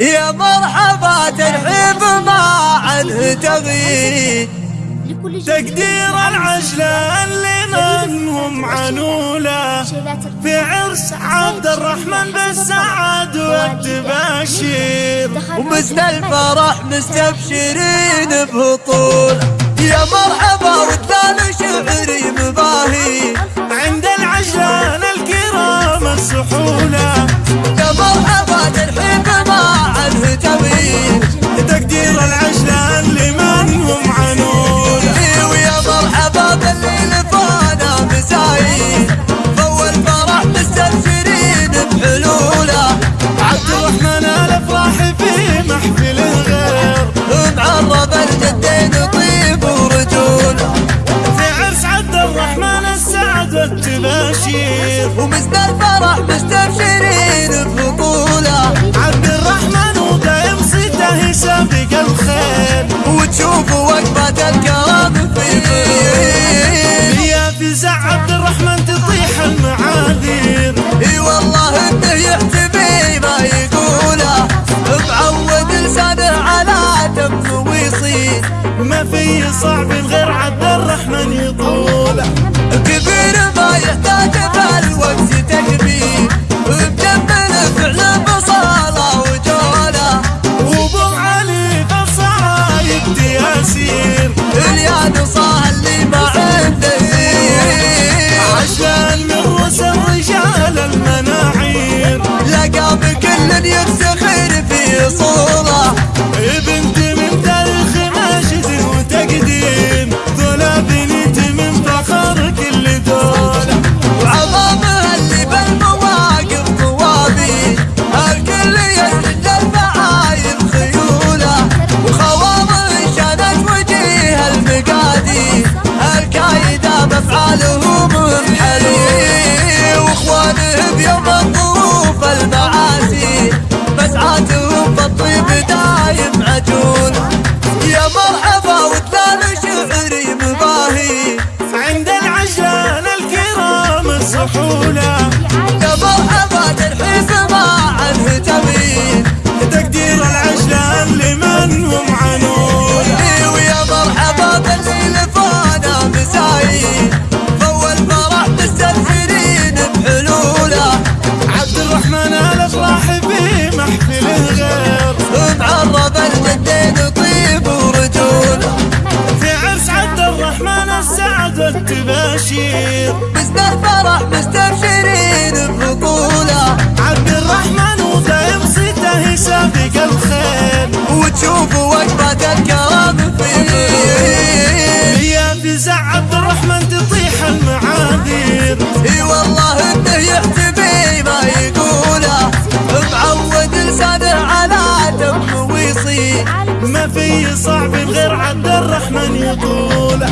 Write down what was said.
يا مرحبا ترحيب ما عنه تغيير تقدير العجلة اللي منهم عنولة. في عرس عبد الرحمن بالسعد والتباشير ومثل الفرح مستبشرين بهطول يا مرحبا وثان شعري مباهي. ومثل الفرح مستبشرين ببطوله عبد الرحمن ودايم صيته سابق الخير. وتشوفوا وقفة الكرام فيه. يا فزع عبد الرحمن تطيح المعاذير. إي والله إنه يحتمي ما يقوله. معود لسانه على دم ويصير. ما في صعب غير عبد يفتخر الكرام والتباشير مثل الفرح مستبشرين ببطوله عبد الرحمن صيته سابق الخير. وتشوفوا وقفة الكرام فيه. يا فزع عبد الرحمن تطيح المعاذير إي والله إنه يحتمي ما يقوله. معود لسانه على دم ويصير ما في صعب غير عبد الرحمن يحتاج